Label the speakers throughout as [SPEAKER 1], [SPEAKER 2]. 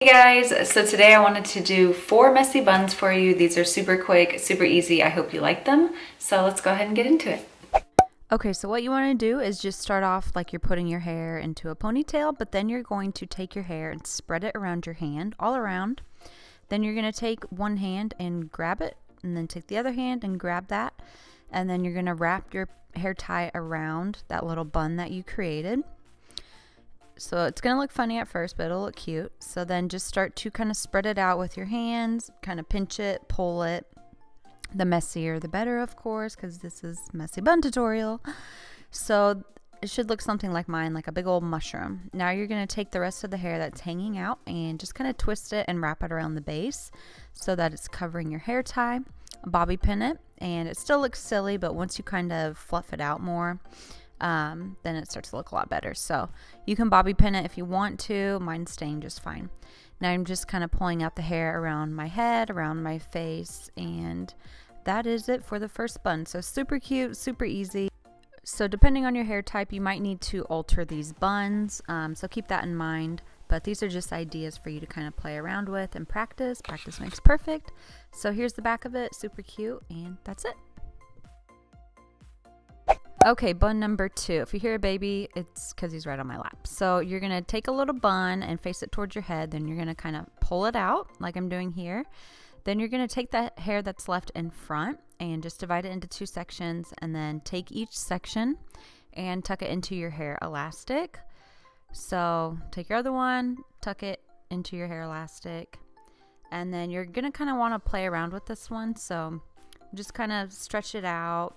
[SPEAKER 1] Hey guys, so today I wanted to do four messy buns for you. These are super quick, super easy. I hope you like them. So let's go ahead and get into it.
[SPEAKER 2] Okay, so what you want to do is just start off like you're putting your hair into a ponytail, but then you're going to take your hair and spread it around your hand, all around. Then you're going to take one hand and grab it, and then take the other hand and grab that. And then you're going to wrap your hair tie around that little bun that you created. So it's going to look funny at first, but it'll look cute. So then just start to kind of spread it out with your hands, kind of pinch it, pull it. The messier the better, of course, because this is messy bun tutorial. So it should look something like mine, like a big old mushroom. Now you're going to take the rest of the hair that's hanging out and just kind of twist it and wrap it around the base so that it's covering your hair tie. Bobby pin it, and it still looks silly, but once you kind of fluff it out more, um, then it starts to look a lot better. So you can bobby pin it if you want to. Mine's staying just fine. Now I'm just kind of pulling out the hair around my head, around my face, and that is it for the first bun. So super cute, super easy. So depending on your hair type, you might need to alter these buns. Um, so keep that in mind. But these are just ideas for you to kind of play around with and practice. Practice makes perfect. So here's the back of it, super cute, and that's it. Okay, bun number two. If you hear a baby, it's because he's right on my lap. So you're going to take a little bun and face it towards your head. Then you're going to kind of pull it out like I'm doing here. Then you're going to take that hair that's left in front and just divide it into two sections and then take each section and tuck it into your hair elastic. So take your other one, tuck it into your hair elastic, and then you're going to kind of want to play around with this one. So just kind of stretch it out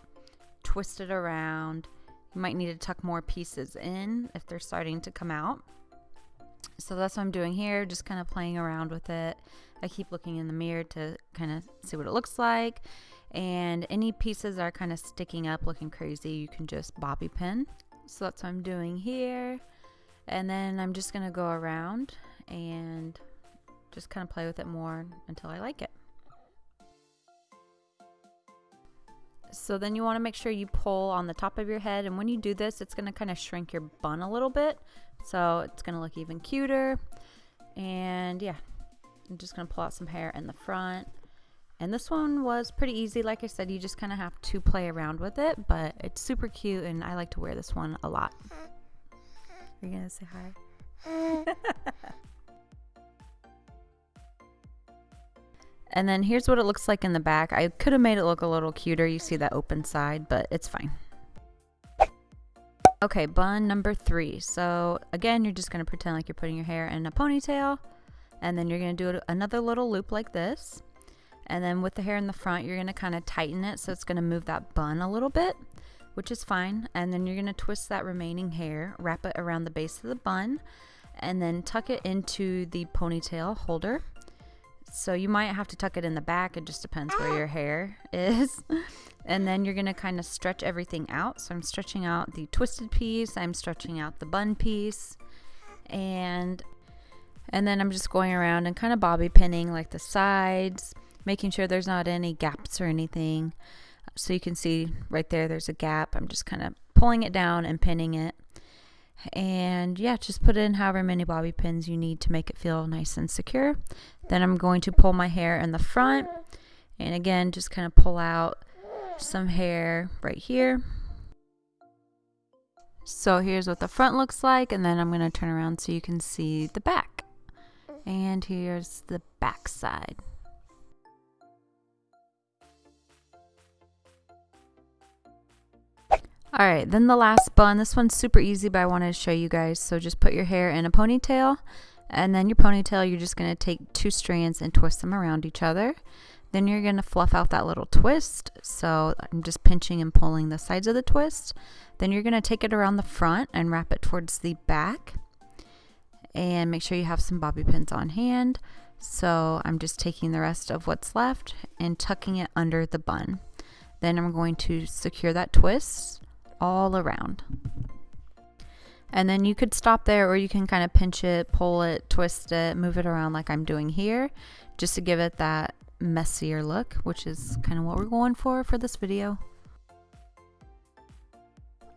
[SPEAKER 2] twist it around. You might need to tuck more pieces in if they're starting to come out. So that's what I'm doing here, just kind of playing around with it. I keep looking in the mirror to kind of see what it looks like. And any pieces that are kind of sticking up looking crazy, you can just bobby pin. So that's what I'm doing here. And then I'm just going to go around and just kind of play with it more until I like it. So then you want to make sure you pull on the top of your head. And when you do this, it's going to kind of shrink your bun a little bit. So it's going to look even cuter. And yeah, I'm just going to pull out some hair in the front. And this one was pretty easy. Like I said, you just kind of have to play around with it. But it's super cute and I like to wear this one a lot. Are you going to say hi? And then here's what it looks like in the back. I could have made it look a little cuter. You see that open side, but it's fine. Okay, bun number three. So again, you're just going to pretend like you're putting your hair in a ponytail. And then you're going to do another little loop like this. And then with the hair in the front, you're going to kind of tighten it so it's going to move that bun a little bit, which is fine. And then you're going to twist that remaining hair, wrap it around the base of the bun, and then tuck it into the ponytail holder. So you might have to tuck it in the back. It just depends where ah. your hair is. and then you're going to kind of stretch everything out. So I'm stretching out the twisted piece. I'm stretching out the bun piece. And and then I'm just going around and kind of bobby pinning like the sides, making sure there's not any gaps or anything. So you can see right there, there's a gap. I'm just kind of pulling it down and pinning it. And yeah, just put in however many bobby pins you need to make it feel nice and secure. Then I'm going to pull my hair in the front. And again, just kind of pull out some hair right here. So here's what the front looks like. And then I'm going to turn around so you can see the back. And here's the back side. All right, then the last bun. This one's super easy, but I wanted to show you guys. So just put your hair in a ponytail, and then your ponytail, you're just going to take two strands and twist them around each other. Then you're going to fluff out that little twist. So I'm just pinching and pulling the sides of the twist. Then you're going to take it around the front and wrap it towards the back. And make sure you have some bobby pins on hand. So I'm just taking the rest of what's left and tucking it under the bun. Then I'm going to secure that twist all around. And then you could stop there or you can kind of pinch it, pull it, twist it, move it around like I'm doing here just to give it that messier look, which is kind of what we're going for for this video.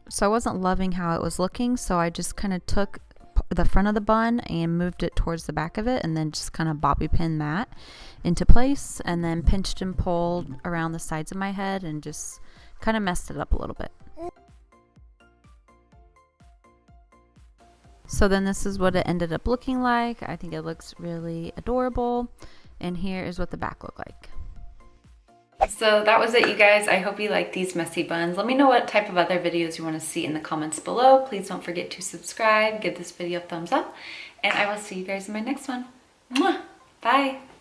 [SPEAKER 2] So I wasn't loving how it was looking, so I just kind of took the front of the bun and moved it towards the back of it and then just kind of bobby pin that into place and then pinched and pulled around the sides of my head and just kind of messed it up a little bit. So then this is what it ended up looking like. I think it looks really adorable. And here is what the back looked like.
[SPEAKER 1] So that was it, you guys. I hope you like these messy buns. Let me know what type of other videos you want to see in the comments below. Please don't forget to subscribe, give this video a thumbs up, and I will see you guys in my next one. Mwah! Bye!